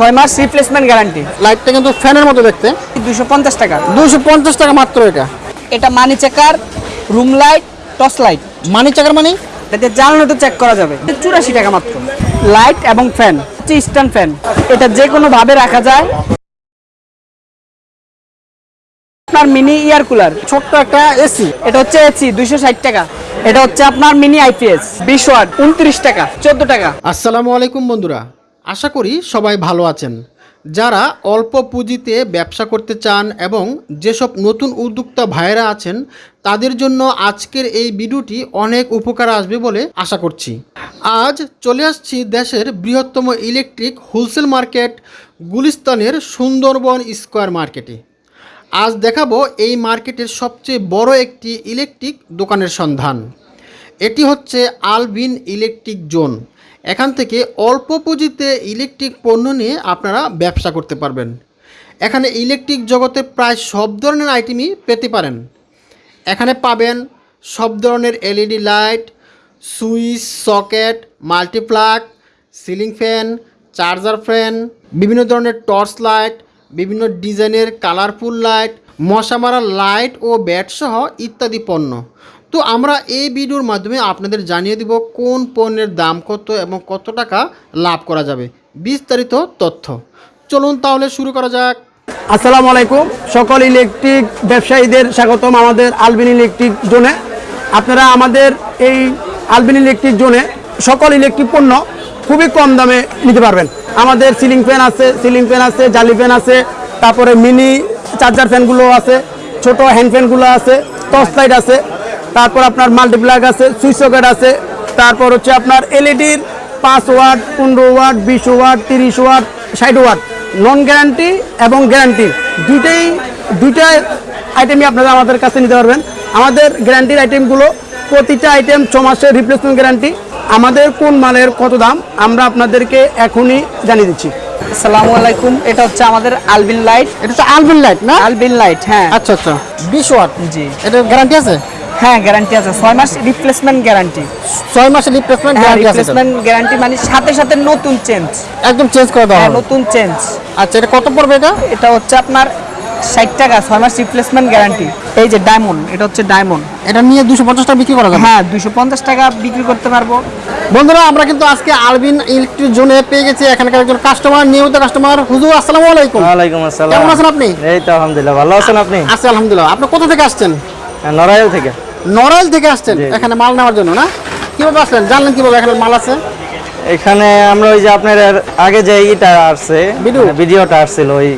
ছয় মাস replacement guarantee লাইটটা কিন্তু ফ্যানের মতো দেখতে। দুশো পঞ্চাশ টাকা। দুশো পঞ্চাশ টাকা মাত্র এটা। এটা money checker room light torch light money checker মানে? এটাতে জানালাটা চেক করা যাবে। চুরাশি টাকা মাত্র। লাইট এবং ফ্যান হচ্ছে স্ট্যান্ড ফ্যান এটা যে কোনো ভাবে রাখা যায়। আপনার মিনি ইয়ার কুলার ছোট্ট একটা এসি এটা হচ্ছে এসি দুইশো ষাট টাকা। এটা হচ্ছে আপনার মিনি আইপিএস বিশ ওয়াট উনত্রিশ টাকা চোদ্দ টাকা। আসসালামু আলাইকুম বন্ধুরা। আশা করি সবাই ভালো আছেন। যারা অল্প পুঁজিতে ব্যবসা করতে চান এবং যেসব নতুন উদ্যোক্তা ভাইয়েরা আছেন, তাদের জন্য আজকের এই ভিডিওটি অনেক উপকার আসবে বলে আশা করছি। আজ চলে আসছি দেশের বৃহত্তম ইলেকট্রিক হোলসেল মার্কেট, গুলিস্তানের সুন্দরবন স্কোয়ার মার্কেটে। আজ দেখাবো এই মার্কেটের সবচেয়ে বড় একটি ইলেকট্রিক দোকানের সন্ধান। এটি হচ্ছে আলবিন ইলেকট্রিক জোন। এখান থেকে অল্প পুঁজিতে ইলেকট্রিক পণ্য নিয়ে আপনারা ব্যবসা করতে পারবেন। এখানে ইলেকট্রিক জগতে প্রায় সব ধরনের আইটেমই পেতে পারেন। এখানে পাবেন সব ধরনের LED light, switch, socket, multiplug, ceiling fan, charger fan, বিভিন্ন ধরনের টর্চ লাইট, বিভিন্ন ডিজাইনের কালারফুল লাইট, মশা মারা লাইট ও ব্যাট সহ ইত্যাদি পণ্য। তো আমরা এই ভিডিওর মাধ্যমে আপনাদের জানিয়ে দিব কোন পণ্যের দাম কত এবং কত টাকা লাভ করা যাবে। বিস্তারিত তথ্য। চলুন তাহলে শুরু করা যাক। আসসালামু আলাইকুম। সকল ইলেকট্রিক ব্যবসায়ীদের স্বাগতম আমাদের আলবিন ইলেকট্রিক জোনে। আপনারা আমাদের এই আলবিন ইলেকট্রিক জোনে সকল ইলেকট্রিক পণ্য খুবই কম দামে নিতে পারবেন। আমাদের সিলিং ফ্যান আছে, সিলিং ফ্যান আছে, জালি ফ্যান আছে, তারপরে মিনি চার্জার ফ্যানগুলো আছে, ছোট হ্যান্ড ফ্যানগুলো আছে, টর্চ লাইট আছে তারপর আপনার মাল্টিপ্লাগ আছে সুইচ সকেট আছে তারপর হচ্ছে আপনার এলইডির পাঁচ ওয়াট পনেরো ওয়াট বিশ ওয়াট তিরিশ ওয়াট ষাট ওয়াট। নন গ্যারান্টি এবং গ্যারান্টি দুইটাই দুইটা আইটেমই আপনারা আমাদের কাছে নিতে পারবেন। আমাদের গ্যারান্টির আইটেমগুলো প্রতিটা আইটেম ছ মাসের রিপ্লেসমেন্ট গ্যারান্টি আমাদের কোন মালের কত দাম আমরা আপনাদেরকে এখনই জানিয়ে দিচ্ছি। আসসালামু আলাইকুম এটা হচ্ছে আমাদের আলবিন লাইট এটা হচ্ছে আলবিন লাইট না? আলবিন লাইট হ্যাঁ। আচ্ছা আচ্ছা। বিশ ওয়াট। জি। এটা গ্যারান্টি আছে? হ্যাঁ গ্যারান্টি আছে। ছয় মাস রিপ্লেসমেন্ট গ্যারান্টি ছয় মাসের রিপ্লেসমেন্ট গ্যারান্টি আছে রিপ্লেসমেন্ট গ্যারান্টি মানে সাথে সাথে নতুন চেঞ্জ একদম চেঞ্জ করে দেওয়া হ্যাঁ হবে। নতুন চেঞ্জ আচ্ছা এটা কত পড়বে এটা? এটা হচ্ছে আপনার ষাট টাকা ছয় মাস রিপ্লেসমেন্ট গ্যারান্টি এই যে ডায়মন্ড এটা হচ্ছে ডায়মন্ড এটা নিয়ে দুশো পঞ্চাশ টাকা বিক্রি করা যাবে? হ্যাঁ দুইশো পঞ্চাশ টাকা বিক্রি করতে পারব। বন্ধুরা আমরা কিন্তু আজকে আলবিন ইলেকট্রিক জোনে পেয়ে গেছি। এখানকার একজন কাস্টমার নিয়মিত কাস্টমার হুজুর আসসালামু আলাইকুম। ওয়া আলাইকুম আসসালাম। কেমন আছেন আপনি? এই তো আলহামদুলিল্লাহ ভালো আছেন আপনি? আছি আলহামদুলিল্লাহ। আপনি কোথা থেকে আসছেন? হ্যাঁ, নড়াইল থেকে। নড়াইল থেকে আসছেন এখানে মাল নেওয়ার জন্য না? কীভাবে আসলেন? জানলেন কীভাবে এখানে মাল আছে? এখানে আমরা ওই যে আপনার আগে যে ইটা আসছে? মানে ভিডিওটা আসছিল ওই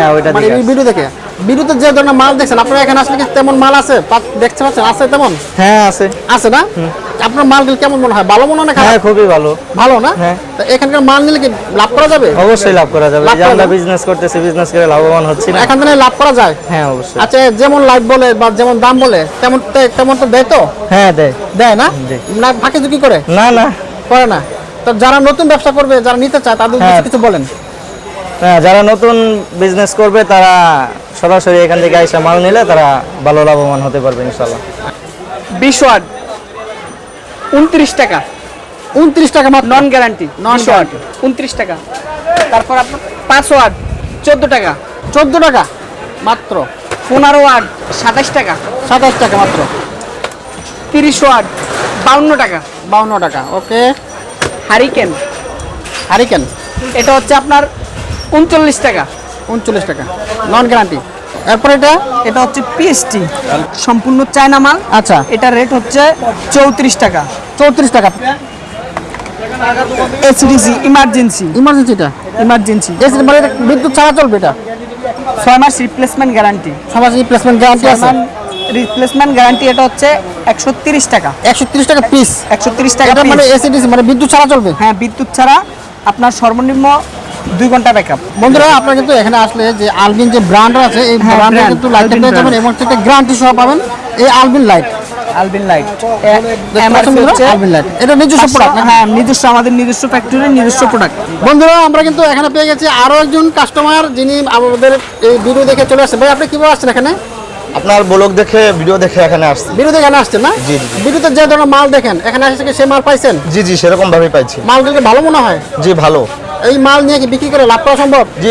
হ্যাঁ ওইটা মানে। ভিডিও দেখে। ভিডিওতে যে ধরনের মাল দেখছেন আপনারা এখানে আসলে কি তেমন মাল আছে? দেখতে পাচ্ছেন আছে তেমন? হ্যাঁ আছে। আছে না? আপনার মালগুলো কেমন মনে হয়? ভালো মনে হয় হ্যাঁ খুবই ভালো। ভালো না? হ্যাঁ। তো এখানকার মাল নিলে কি লাভ করা যাবে? অবশ্যই লাভ করা যাবে। যে আমরা বিজনেস করতেছি বিজনেস করে লাভবান হচ্ছি না। এখান থেকে লাভ করা যায়? হ্যাঁ অবশ্যই। আচ্ছা যেমন লাইট বলে বা যেমন দাম বলে তেমন তে- তেমন তো দেয় তো? হ্যাঁ দেয়। দেয় না। না ফাঁকি ঝুঁকি করে? না না। করে না। তো যারা নতুন ব্যবসা করবে যারা নিতে চায় তাদের হ্যাঁ। কিছু বলেন। হ্যাঁ, যারা নতুন বিজনেস করবে তারা সরাসরি এখান থেকে এসে মাল নিলে তারা ভালো লাভবান হতে পারবে ইনশাল্লাহ বিশ ওয়াট উনত্রিশ টাকা। উনত্রিশ টাকা মাত্র। নন গ্যারান্টি নশো নন ওয়াট উনত্রিশ টাকা। তারপর আপনার পাঁচ ওয়াট চোদ্দ টাকা। চোদ্দ টাকা মাত্র। পনেরো ওয়াট সাতাশ টাকা। সাতাশ টাকা মাত্র। তিরিশ ওয়াট বাউন্ন টাকা। বাউন্ন টাকা ওকে। হারিকেন। হারিকেন। এটা হচ্ছে আপনার উনচল্লিশ টাকা। উনচল্লিশ টাকা। নন গ্যারান্টি এরপর এটা? এটা হচ্ছে পিএসটি সম্পূর্ণ চায়না মাল। আচ্ছা। এটা রেট হচ্ছে চৌত্রিশ টাকা। চৌত্রিশ টাকা। AC DC emergency. ইমার্জেন্সিটা emergency. AC মানে বিদ্যুৎ ছাড়া চলবে এটা? ছয় মাস রিপ্লেসমেন্ট গ্যারান্টি সমাজ রিপ্লেসমেন্ট গ্যারান্টি আছে। রিপ্লেসমেন্ট গ্যারান্টি এটা হচ্ছে একশো তিরিশ টাকা। একশো তিরিশ টাকা পিস একশো তিরিশ টাকা মানে। এসিডিসি মানে বিদ্যুৎ ছাড়া চলবে? হ্যাঁ বিদ্যুৎ ছাড়া আপনার সর্বনিম্ন দুই ঘণ্টা ব্যাকআপ বন্ধুরা আপনারা কিন্তু এখানে আসলে যে আলবিন যে ব্র্যান্ড আছে এই হ্যাঁ, কিন্তু Alvin পেয়ে যাবেন এবং সেটা গ্যারান্টি সহ পাবেন। এই আলবিন লাইট আলবিন লাইট আলবিন লাইট এটা নিজস্ব প্রোডাক্ট হ্যাঁ নিজস্ব আমাদের নিজস্ব ফ্যাক্টরির নিজস্ব প্রোডাক্ট বন্ধুরা আমরা কিন্তু এখানে পেয়ে গেছি আরও একজন কাস্টমার যিনি আমাদের এই ভিডিও দেখে চলে আসছে ভাই আপনি কীভাবে আসছেন এখানে? আপনার ব্লগ দেখে ভিডিও দেখে এখানে আসছি। ভিডিও দেখে এখানে আসছেন না? জি, জি। ভিডিওতে যে ধরনের মাল দেখেন এখানে আসছে কি সে মাল পাইছেন? জি জি সেরকম ভাবে পাইছি মালগুলোকে ভালো মনে হয়? জি ভালো। এই মাল নিয়ে কি বিক্রি করে লাভ করা সম্ভব? জি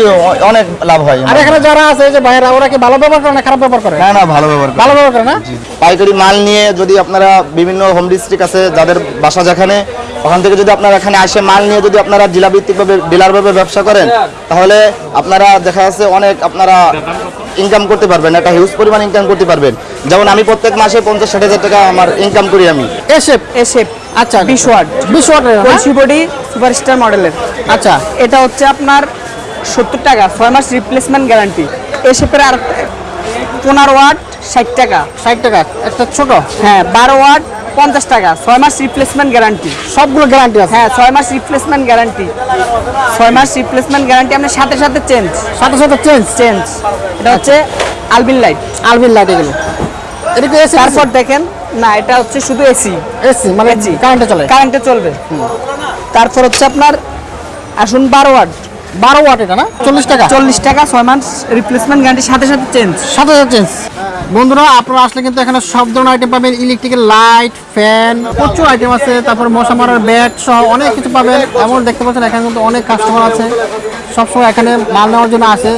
অনেক লাভ হয় আর এখানে যারা আছে যে ভাইরা ওরা কি ভালো ব্যবহার করে না খারাপ ব্যবহার করে? না না ভালো ব্যবহার করে। ভালো ব্যবহার করে না? পাইকারি মাল নিয়ে যদি আপনারা বিভিন্ন হোম ডিস্ট্রিক্ট আছে যাদের বাসা যেখানে ওখান থেকে যদি আপনারা এখানে আসে মাল নিয়ে যদি আপনারা জেলাভিত্তিকভাবে ডিলারভাবে ব্যবসা করেন তাহলে আপনারা দেখা যাচ্ছে অনেক আপনারা ইনকাম করতে পারবেন একটা হিউজ পরিমাণ ইনকাম করতে পারবেন। যেমন আমি প্রত্যেক মাসে পঞ্চাশ ষাট হাজার টাকা আমার ইনকাম করি আমি। এসে এসে আচ্ছা। বিশ ওয়াট বিশ ওয়াটের বডি সুপারস্টার মডেলের আচ্ছা। এটা হচ্ছে আপনার সত্তর টাকা ছয় মাস রিপ্লেসমেন্ট গ্যারান্টি এসেপের আর পনেরো ওয়াট ষাট টাকা। ষাট টাকা একটা ছোট। হ্যাঁ বারো ওয়াট পঞ্চাশ টাকা। ছয় মাস রিপ্লেসমেন্ট গ্যারান্টি সবগুলো গ্যারান্টি আছে? হ্যাঁ ছয় মাস রিপ্লেসমেন্ট গ্যারান্টি ছয় মাস রিপ্লেসমেন্ট গ্যারান্টি আপনার সাথে সাথে চেঞ্জ সাথে সাথে চেঞ্জ চেঞ্জ এটা হচ্ছে আলবিন লাইট আলবিন লাইট এগুলো। এটা কি এসি তারপর দেখেন না এটা হচ্ছে শুধু এসি এসি মানে এসি কারেন্টে চলে? কারেন্টে চলবে। তারপর হচ্ছে আপনার আসুন বারো ওয়াট বারো ওয়াট এটা না? চল্লিশ টাকা? চল্লিশ টাকা ছয় মাস রিপ্লেসমেন্ট গ্যারান্টি সাথে সাথে চেঞ্জ সাথে সাথে চেঞ্জ বন্ধুরা, আপনারা আসলে কিন্তু এখানে সব ধরনের আইটেম পাবেন। ইলেকট্রিক্যাল লাইট ফ্যান প্রচুর আইটেম আছে। তারপর মশা মারার ব্যাট সহ অনেক কিছু পাবেন। এমন দেখতে পাচ্ছেন, এখানে কিন্তু অনেক কাস্টমার আছে। সবসময় এখানে মাল নেওয়ার জন্য আসে।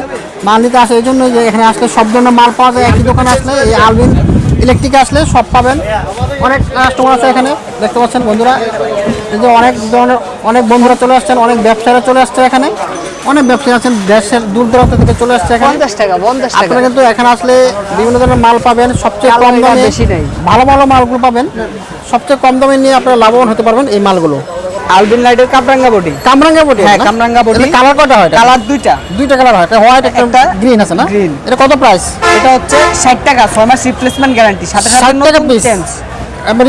মাল নিতে আসে এই জন্য যে এখানে আসলে সব ধরনের মাল পাওয়া যায়। একই দোকানে আসলে এই আলবিন ইলেকট্রিক আসলে সব পাবেন। অনেক কাস্টমার আছে এখানে। দেখতে পাচ্ছেন বন্ধুরা এই যে অনেক ধরনের অনেক বন্ধুরা চলে আসছেন অনেক ব্যবসায়ীরা চলে আসছে এখানে। অনেক ব্যবসায়ী আছেন দেশের দূর দূরান্ত থেকে চলে আসছে এখানে। পঞ্চাশ টাকা পঞ্চাশ টাকা। আপনারা কিন্তু এখানে আসলে বিভিন্ন ধরনের মাল পাবেন সবচেয়ে কম দামে বেশি নেই। ভালো ভালো মালগুলো পাবেন। সবচেয়ে কম দামে নিয়ে আপনারা লাভবান হতে পারবেন এই মালগুলো। আলবিন লাইটের বডি। কামরাঙ্গা বটি হ্যাঁ, কামরাঙ্গা। কালার কটা হয় কালার দুইটা। দুইটা কালার হয় একটা হোয়াইট একটা একটা গ্রিন আছে না। এটা কত প্রাইস এটা হচ্ছে ষাট টাকা ছয় মাস রিপ্লেসমেন্ট গ্যারান্টি 60 টাকা পিস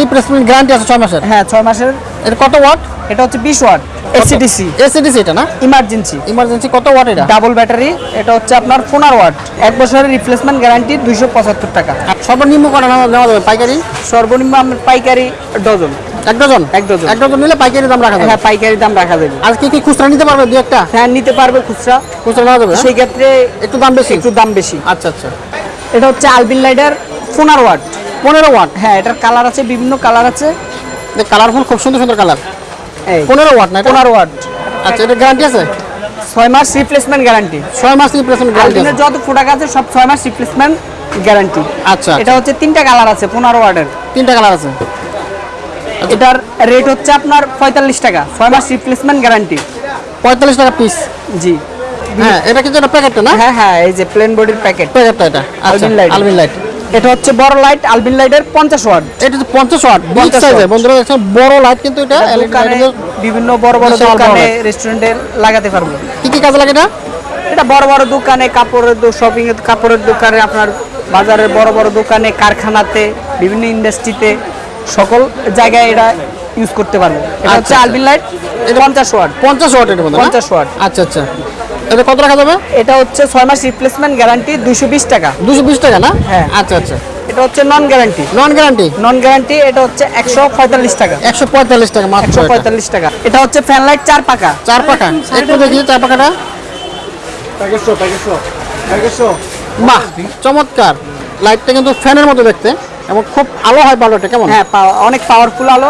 রিপ্লেসমেন্ট গ্যারান্টি আছে ছয় মাসের। হ্যাঁ ছয় মাসের এটা কত ওয়াট? এটা হচ্ছে বিশ ওয়াট। এসিডিসি এসিডিসি এটা না? ইমার্জেন্সি ইমার্জেন্সি কত ওয়াট এটা? ডাবল ব্যাটারি এটা হচ্ছে আপনার পনেরো ওয়াট। এক বছরের রিপ্লেসমেন্ট গ্যারান্টি দুইশো পঁচাত্তর টাকা। আর সর্বনিম্ন কটা নেওয়া যাবে? পাইকারি? সর্বনিম্ন আপনার পাইকারি ডজন। এক ডজন? এক ডজন। এক ডজন নিলে পাইকারি দাম রাখা যাবে? হ্যাঁ পাইকারি দাম রাখা যাবে। আর কি কি খুচরা নিতে পারবে দু একটা? হ্যাঁ নিতে পারবে খুচরা। খুচরা নেওয়া যাবে? সেই ক্ষেত্রে একটু দাম বেশি? একটু দাম বেশি। আচ্ছা আচ্ছা। এটা হচ্ছে আলবিন লাইটার পনেরো ওয়াট। পনেরো ওয়াট? হ্যাঁ এটার কালার আছে বিভিন্ন কালার আছে। কালারফুল খুব সুন্দর সুন্দর কালার পনেরো ওয়াট না পনেরো ওয়াট আচ্ছা এটা গ্যারান্টি আছে? ছয় মাস রিপ্লেসমেন্ট গ্যারান্টি ছয় মাস রিপ্লেসমেন্ট গ্যারান্টি যত প্রোডাক্ট আছে সব ছয় মাস রিপ্লেসমেন্ট গ্যারান্টি আচ্ছা এটা হচ্ছে তিনটা কালার আছে পনেরো ওয়াটের তিনটা কালার আছে। এটার রেট হচ্ছে আপনার পঁয়তাল্লিশ টাকা ছয় মাস রিপ্লেসমেন্ট গ্যারান্টি পঁয়তাল্লিশ টাকা পিস জি। হ্যাঁ এটা কিন্তু এটা প্যাকেটটা না? হ্যাঁ হ্যাঁ এই যে প্লেন বডির প্যাকেট প্যাকেটটা এটা। আচ্ছা আলবিন লাইট আলবিন লাইট এটা হচ্ছে বড় লাইট আলবিন লাইটের পঞ্চাশ ওয়াট এটা তো পঞ্চাশ ওয়াট বিগ 50 বন্ধুরা দেখছেন বড় লাইট কিন্তু এটা বিভিন্ন বড় বড় দোকানে রেস্টুরেন্টে লাগাতে পারব। কি কি কাজে লাগে এটা? এটা বড় বড় দোকানে কাপড়ের শপিং এর কাপড়ের দোকানে আপনার বাজারের বড় বড় দোকানে কারখানাতে বিভিন্ন ইন্ডাস্ট্রিতে সকল জায়গায় এটা ইউজ করতে পারব। এটা হচ্ছে। আলবিন লাইট এটা পঞ্চাশ ওয়াট পঞ্চাশ ওয়াট এটা বন্ধু 50 watt। আচ্ছা আচ্ছা। এটা কত টাকা যাবে? এটা হচ্ছে ছয় মাস রিপ্লেসমেন্ট গ্যারান্টি দুইশো বিশ টাকা। দুশো বিশ টাকা না? হ্যাঁ। আচ্ছা আচ্ছা। এটা হচ্ছে non guarantee non guarantee non guarantee এটা হচ্ছে একশো পঁয়তাল্লিশ টাকা। একশো পঁয়তাল্লিশ টাকা মাত্র। পঁয়তাল্লিশ টাকা। এটা হচ্ছে ফ্যান লাইট চার পাকা। চার পাকা? একটু দেখি চার পাকাটা। বাহ চমৎকার। লাইটটা কিন্তু ফ্যানের মতো দেখতে। এবং খুব আলো হয় বালোটা কেমন? হ্যাঁ অনেক পাওয়ারফুল আলো।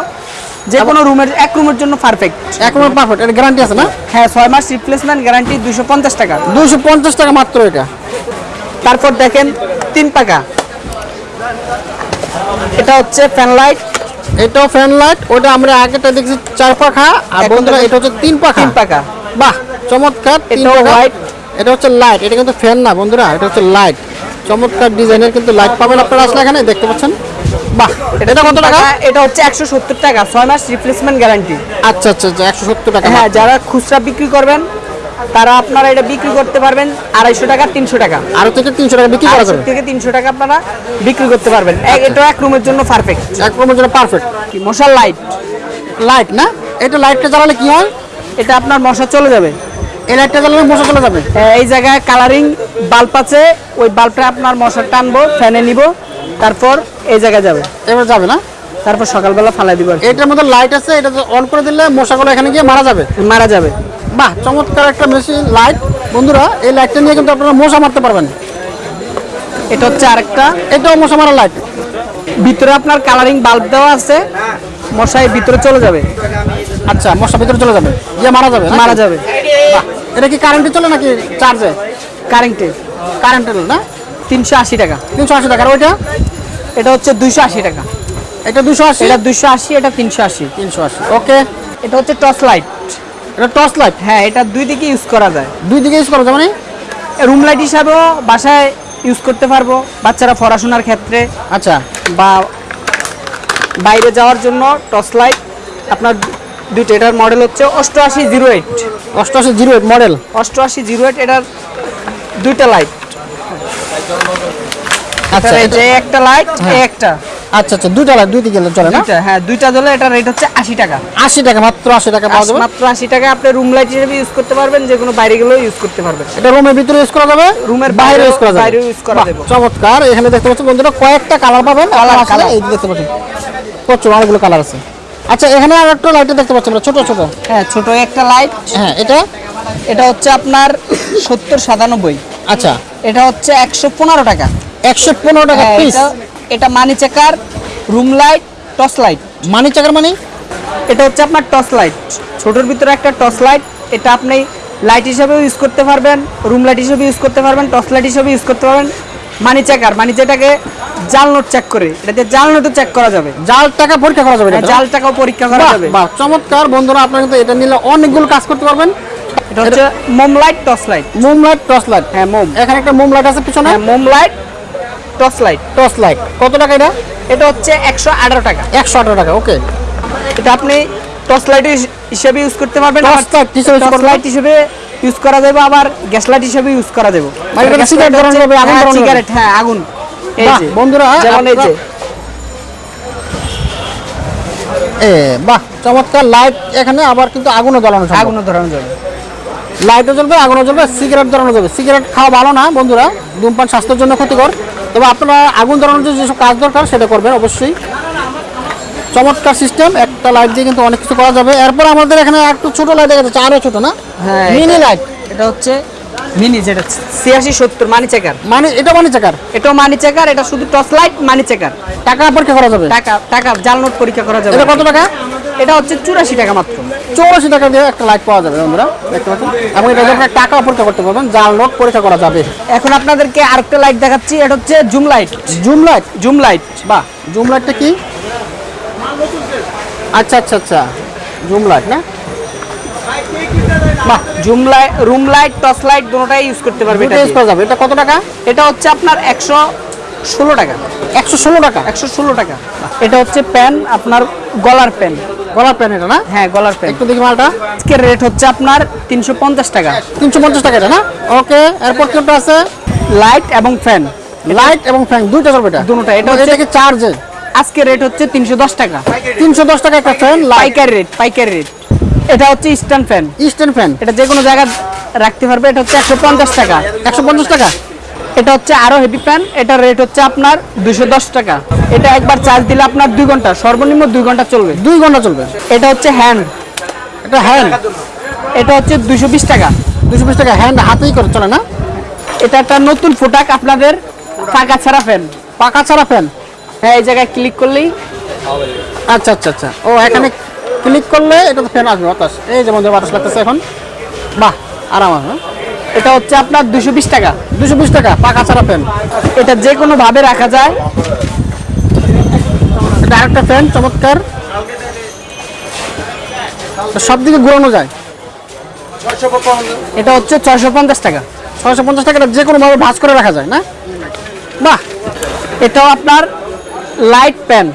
যে কোনো রুমের এক রুমের জন্য পারফেক্ট এখন পারফেক্ট এটা গ্যারান্টি আছে না? হ্যাঁ ছয় মাস রিপ্লেসমেন্ট গ্যারান্টি দুশো পঞ্চাশ টাকা। দুশো পঞ্চাশ টাকা মাত্র এটা। তারপর দেখেন তিন পাকা। এটা হচ্ছে ফ্যান লাইট এটাও ফ্যান লাইট ওটা আমরা আগেটা দেখছি চার পাখা আর বন্ধুরা এটা হচ্ছে তিন পাখা। তিন পাকা বাহ চমৎকার পাখা। white। এটা হচ্ছে লাইট এটা কিন্তু ফ্যান না বন্ধুরা এটা হচ্ছে লাইট চমৎকার ডিজাইনের কিন্তু লাইট পাবেন আপনারা আসলে এখানে দেখতে পাচ্ছেন? বাহ এটা কত টাকা? এটা হচ্ছে একশো সত্তর টাকা ছয় মাস রিপ্লেসমেন্ট গ্যারান্টি আচ্ছা আচ্ছা আচ্ছা একশো সত্তর টাকা হ্যাঁ যারা খুচরা বিক্রি করবেন তারা আপনারা এটা বিক্রি করতে পারবেন আড়াইশো টাকা তিনশো টাকা। আরও থেকে তিনশো টাকা বিক্রি করা যাবে। থেকে তিনশো টাকা আপনারা বিক্রি করতে পারবেন। এক- এটা এক রুমের জন্য পারফেক্ট এক রুমের জন্য পারফেক্ট মশার লাইট লাইট না? এটা লাইটটা জ্বালালে কি হয়? এটা আপনার মশা চলে যাবে। এই লাইটটা জ্বালালে মশা চলে যাবে? হ্যাঁ, এই জায়গায় কালারিং বাল্ব আছে ওই বাল্বটা আপনার মশা টানবো ফ্যানে নিব তারপর এই জায়গায় যাবে। এবার যাবে না? তারপর সকালবেলা ফালাই দিব এটার মধ্যে লাইট আছে এটা অন করে দিলে মশাগুলো এখানে গিয়ে মারা যাবে। মারা যাবে। বাহ চমৎকার একটা মেশিন লাইট বন্ধুরা এই লাইটটা নিয়ে কিন্তু আপনারা মশা মারতে পারবেন। এটা হচ্ছে আরেকটা। এটাও মশা মারা লাইট ভিতরে আপনার কালারিং বাল্ব দেওয়া আছে মশাই ভিতরে চলে যাবে। আচ্ছা মশা ভিতরে চলে যাবে। গিয়ে মারা যাবে মারা যাবে। এটা কি কারেন্টে চলে নাকি চার্জে কারেন্টে কারেন্টের না? তিনশো আশি টাকা। তিনশো আশি টাকার ওইটা? এটা হচ্ছে দুইশো আশি টাকা। এটা দুশো আশি? এটা দুইশো আশি এটা তিনশো আশি। তিনশো আশি ওকে। এটা হচ্ছে টর্চ লাইট। এটা টর্চ লাইট? হ্যাঁ এটা দুই দিকে ইউজ করা যায়। দুই দিকে ইউজ করা যাবে না রুম লাইট হিসাবেও বাসায় ইউজ করতে পারব বাচ্চারা পড়াশোনার ক্ষেত্রে। আচ্ছা। বা বাইরে যাওয়ার জন্য টর্চ লাইট। আপনার দুইটা এটার মডেল হচ্ছে অষ্টআশি জিরো এইট। অষ্টআশি জিরো এইট মডেল। অষ্টআশি জিরো এইট এটার দুইটা লাইট। আচ্ছা এটা- একটা লাইট হ্যাঁ। একটা। আচ্ছা আচ্ছা দুইটা লাইট দুই দিকে চলে না? হ্যাঁ দুইটা জ্বলে এটার রেট হচ্ছে আশি টাকা। আশি টাকা মাত্র আশি টাকা পাওয়া যাবে? মাত্র আশি টাকা আপনি রুম লাইট হিসেবে ইউজ করতে পারবেন যে কোনো বাইরে গেলেও ইউজ করতে পারবেন। এটা রুমের ভিতরে ইউজ করা যাবে? রুমের বাইরে ইউজ করা যাবে? বাইরেও use করা যাবে। চমৎকার। এখানে দেখতে পাচ্ছেন বন্ধুরা কয়েকটা কালার পাবেন। Colour, কালার এই দেখতে পাচ্ছেন প্রচুর অনেকগুলো কালার আছে। আচ্ছা এখানে আর একটা লাইট দেখতে পাচ্ছেন ছোট ছোট। হ্যাঁ ছোট একটা লাইট হ্যাঁ এটা? এটা হচ্ছে আপনার সত্তর সাতানব্বই। আচ্ছা। এটা হচ্ছে একশো পনেরো টাকা। একশো পনেরো টাকা হ্যাঁ, পিস এটা এটা money checker room light torch light money checker money? এটা হচ্ছে আপনার টর্চ লাইট ছোটোর ভিতরে একটা টর্চ লাইট এটা আপনি লাইট হিসেবেও ইউজ করতে পারবেন রুম লাইট হিসেবে ইউজ করতে পারবেন টর্চ লাইট হিসেবে ইউজ করতে পারবেন। মানি চেকার মানি যেটাকে জাল নোট চেক করে এটাতে জাল নোটও চেক করা যাবে। জাল টাকা পরীক্ষা করা যাবে হ্যাঁ, জাল টাকাও পরীক্ষা করা যাবে। বাহ চমৎকার বন্ধুরা আপনারা কিন্তু এটা নিলে অনেকগুলো কাজ করতে পারবেন। এটা হচ্ছে মোম লাইট টর্চ লাইট মোম লাইট টর্চ লাইট হ্যাঁ মোম। এখানে একটা মোম লাইট আছে পিছনে। হ্যাঁ মোম light torch light. Torch light. কত টাকা এটা? এটা হচ্ছে একশো আঠারো টাকা। একশো আঠারো টাকা ওকে। এটা আপনি টর্চ লাইট হিসেবে ইউজ করতে পারবেন টর্চ লাইট হিসেবে ইউজ করা যাবে আবার গ্যাস লাইট হিসেবে ইউজ করা যাবে। যাবে, সিগারেট হ্যাঁ আগুন। এই যে বন্ধুরা, যেমন এই যে। এ বাহ চমৎকার লাইট এখানে আবার কিন্তু আগুনও জ্বালানো সম্ভব। আগুনও ধরানো যাবে। লাইটও জ্বলবে আগুনও জ্বলবে সিগারেট ধরানো যাবে। সিগারেট খাওয়া ভালো না বন্ধুরা। ধূমপান স্বাস্থ্যের জন্য ক্ষতিকর। তবে আপনারা আগুন ধরানোর জন্য যেসব কাজ দরকার সেটা করবেন অবশ্যই। চমৎকার সিস্টেম একটা লাইট দিয়ে কিন্তু অনেক কিছু করা যাবে। এরপর আমাদের এখানে একটু ছোট লাইট দেখা যাচ্ছে আরও ছোট না? হ্যাঁ মিনি লাইট এটা হচ্ছে মিনি যেটা ছিয়াশি সত্তর মানি চেকার মানে এটা মানে চাকার এটাও মানি চেকার এটা শুধু টর্চ লাইট মানি চেকার টাকা পরীক্ষা করা যাবে টাকা টাকা জাল নোট পরীক্ষা করা যাবে। এটা কত টাকা? এটা হচ্ছে চুরাশি টাকা মাত্র। চৌরাশি টাকা দিয়ে একটা লাইট পাওয়া যাবে বন্ধুরা দেখতে পাচ্ছেন? এবং এটা আপনারা টাকা পরীক্ষা করতে পারবেন জাল নোট পরীক্ষা করা যাবে। এখন আপনাদেরকে আরেকটা লাইট দেখাচ্ছি এটা হচ্ছে zoom light. Zoom light? Zoom light বাহ। জুম লাইটটা কি? আচ্ছা আচ্ছা আচ্ছা। জুম লাইট না? বাহ zoom light room light torch light দুটোটাই use করতে পারবে এটা ইউজ। করা যাবে। এটা কত টাকা? এটা হচ্ছে আপনার একশো ষোলো টাকা। একশো ষোলো টাকা? একশো ষোলো টাকা। এটা হচ্ছে প্যান আপনার গলার প্যান গলার প্যান এটা না? হ্যাঁ গলার প্যান একটু দেখি মালটা। আজকের রেট হচ্ছে আপনার তিনশো পঞ্চাশ টাকা। তিনশো পঞ্চাশ টাকা এটা না? ওকে এরপর কোনটা আছে? লাইট এবং ফ্যান। লাইট এবং ফ্যান দুইটা চলবে এটা? দুটোটা, এটা হচ্ছে- চার্জে আজকে রেট হচ্ছে তিনশো দশ টাকা। তিনশো দশ টাকা একটা ফ্যান পাইকারি রেট পাইকারি রেট এটা হচ্ছে স্ট্যান্ড ফ্যান ইস্টার্ন ফ্যান এটা যে কোনো জায়গায় রাখতে পারবে এটা হচ্ছে একশো পঞ্চাশ টাকা। একশো পঞ্চাশ টাকা? এটা হচ্ছে আরও হেভি ফ্যান এটার রেট হচ্ছে আপনার দুশো দশ টাকা। এটা একবার চার্জ দিলে আপনার দুই ঘণ্টা সর্বনিম্ন দুই ঘণ্টা চলবে। দুই ঘণ্টা চলবে। এটা হচ্ছে হ্যান্ড এটা হ্যান্ড এটা হচ্ছে দুশো বিশ টাকা। দুশো বিশ টাকা হ্যান্ড হাতেই করে চলে না? এটা একটা নতুন ফোটাক আপনাদের পাকা ছাড়া ফ্যান পাকা ছাড়া ফ্যান হ্যাঁ এই জায়গায় ক্লিক করলেই আচ্ছা আচ্ছা আচ্ছা। ও এখানে ক্লিক করলে এটা তো ফ্যান আসবে বাতাস। এই যেমন বাতাস লাগতেছে এখন। বাহ, আরাম আছে এটা হচ্ছে আপনার দুশো বিশ টাকা। দুশো বিশ টাকা, পাকা ছাড়া ফ্যান। এটা যে কোনো ভাবে রাখা যায়। এটা আরেকটা ফ্যান, চমৎকার। সব দিকে ঘুরানো যায়। এটা হচ্ছে ছয়শো পঞ্চাশ টাকা। ছয়শো পঞ্চাশ টাকাটা যে কোনো ভাবে ভাঁজ করে রাখা যায়, না? বাহ, এটাও আপনার লাইট প্যান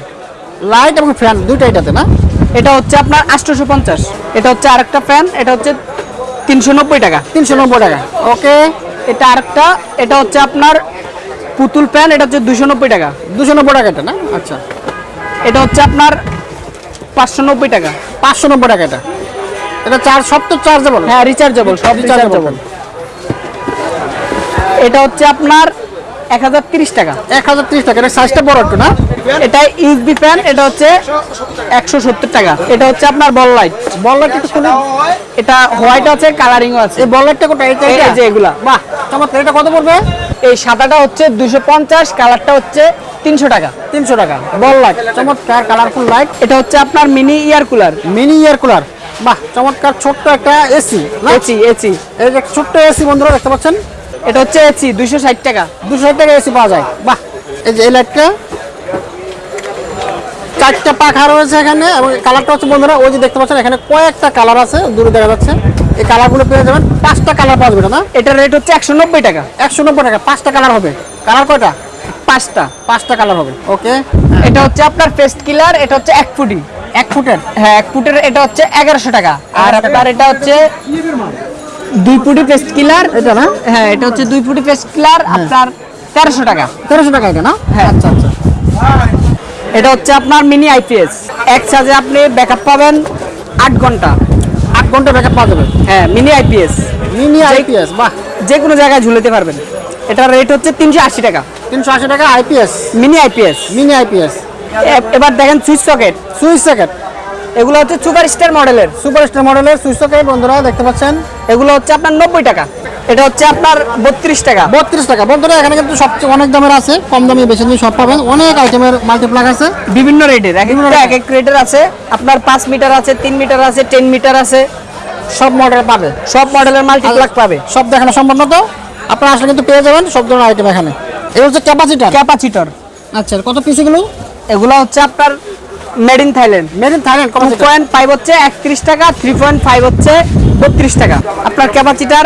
লাইট এবং ফ্যান দুইটা এটাতে, না? এটা হচ্ছে আপনার আটশোশো পঞ্চাশ। এটা হচ্ছে আরেকটা ফ্যান এটা হচ্ছে তিনশো নব্বই টাকা। তিনশো নব্বই টাকা। ওকে এটা আরেকটা এটা হচ্ছে আপনার পুতুল প্যান এটা হচ্ছে দুশো নব্বই টাকা। দুশো নব্বই টাকা এটা না? আচ্ছা। এটা হচ্ছে আপনার পাঁচশো নব্বই টাকা। পাঁচশো নব্বই টাকা এটা। এটা চার্জ সব তো চার্জেবল হ্যাঁ রিচার্জেবল সব রিচার্জেবল এটা হচ্ছে আপনার এক হাজার তিরিশ টাকা। এক হাজার তিরিশ টাকা এটা সাইজটা বড় একটু না? এটা ইউএসবি ফ্যান এটা হচ্ছে একশো সত্তর টাকা। এটা হচ্ছে আপনার বল লাইট বল লাইট একটু এটা হোয়াইট আছে কালারিংও আছে। এই বল লাইটটা এই যে এগুলা। বাহ চমৎকার। এটা কত পড়বে? এই সাদাটা হচ্ছে দুশো পঞ্চাশ কালারটা হচ্ছে তিনশো টাকা। তিনশো টাকা। বল লাইট চমৎকার কালারফুল লাইট এটা হচ্ছে আপনার mini air cooler mini air cooler বাহ চমৎকার ছোট্ট একটা এসি এসি এসি ছোট্ট এসি বন্ধুরা দেখতে পাচ্ছেন? এটা হচ্ছে এসি দুশো ষাট টাকা। দুশো টাকা এসি পাওয়া যায়। বাহ। এই যে এই লাইটটা। চারটা পাখা রয়েছে এখানে এবং কালারটা হচ্ছে বন্ধুরা ওই যে দেখতে পাচ্ছেন এখানে কয়েকটা কালার আছে দূরে দেখা যাচ্ছে। এই কালারগুলো পেয়ে যাবেন পাঁচটা কালার পাওয়া যাবে না? এটার রেট হচ্ছে একশো নব্বই টাকা। একশো নব্বই টাকা পাঁচটা কালার হবে। কালার কয়টা? পাঁচটা। পাঁচটা কালার হবে ওকে? এটা হচ্ছে আপনার পেস্ট কিলার এটা হচ্ছে এক ফুটি। এক ফুটের? হ্যাঁ এক ফুটের এটা হচ্ছে এগারোশো টাকা। আর আপনার এটা হচ্ছে দুই ফুটি পেস্ট কিলার এটা না? হ্যাঁ এটা হচ্ছে দুই ফুটি পেস্ট কিলার আপনার তেরোশো টাকা। তেরোশো টাকা এটা না? হ্যাঁ। আচ্ছা আচ্ছা। এটা হচ্ছে আপনার মিনি আইপিএস এক চার্জে আপনি ব্যাকআপ পাবেন আট ঘণ্টা। আট ঘণ্টা ব্যাকআপ পাওয়া যাবে? হ্যাঁ মিনি আইপিএস মিনি আইপিএস বাহ যে কোনো জায়গায় ঝুলেতে পারবেন। এটার রেট হচ্ছে তিনশো আশি টাকা। তিনশো আশি টাকা IPS mini IPS mini IPS এবার দেখেন সুইচ সকেট। Switch socket. এগুলো হচ্ছে সুপার স্টার মডেলের। সুপার স্টার মডেলের সুইচ সকেট বন্ধুরা দেখতে পাচ্ছেন। এগুলো হচ্ছে আপনার নব্বই টাকা। এটা হচ্ছে আপনার বত্রিশ টাকা। বত্রিশ টাকা। বন্ধুরা এখানে কিন্তু সবচেয়ে অনেক দামের আছে। কম দামে বেশি দামে সব পাবেন। অনেক আইটেমের মাল্টিপ্লাগ আছে। বিভিন্ন রেটের। এক এক রেটের। আছে। আপনার পাঁচ মিটার আছে তিন মিটার আছে টেন মিটার আছে। সব মডেল পাবে। সব মডেলের মাল্টিপ্লাগ পাবে। সব দেখানো না তো? আপনারা আসলে কিন্তু পেয়ে যাবেন সব ধরনের আইটেম এখানে। এই হচ্ছে ক্যাপাসিটার ক্যাপাসিটর আচ্ছা কত পিস এগুলো? এগুলো হচ্ছে আপনার made in Thailand made in Thailand two point five হচ্ছে একত্রিশ টাকা থ্রি পয়েন্ট ফাইভ হচ্ছে বত্রিশ টাকা। আপনার ক্যাপাসিটার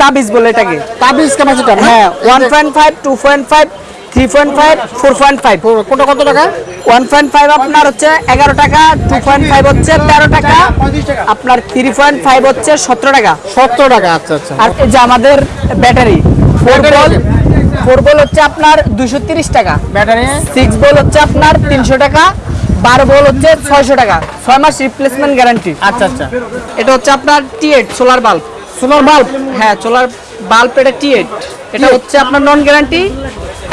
তাবিজ বলে এটাকে। তাবিজ ক্যাপাসিটার হ্যাঁ one point five two point five three point five four point five কোটা কত টাকা? ওয়ান পয়েন্ট ফাইভ আপনার হচ্ছে এগারো টাকা টু পয়েন্ট ফাইভ হচ্ছে তেরো টাকা। আপনার থ্রি পয়েন্ট ফাইভ হচ্ছে সতেরো টাকা। সত্তর টাকা আচ্ছা আচ্ছা। আর যে আমাদের battery four ball. Four ball হচ্ছে আপনার দুশো তিরিশ টাকা। ব্যাটারি? সিক্স বল হচ্ছে আপনার তিনশো টাকা বারো বল হচ্ছে ছয়শো টাকা। ছয় মাস রিপ্লেসমেন্ট গ্যারান্টি আচ্ছা আচ্ছা। এটা হচ্ছে আপনার T eight solar bulb solar bulb হ্যাঁ সোলার বাল্ব এটা টি এইট এটা হচ্ছে আপনার নন গ্যারান্টি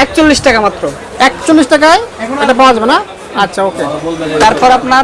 একচল্লিশ টাকা মাত্র। একচল্লিশ টাকায়? এটা পাওয়া যাবে না? আচ্ছা ওকে তারপর আপনার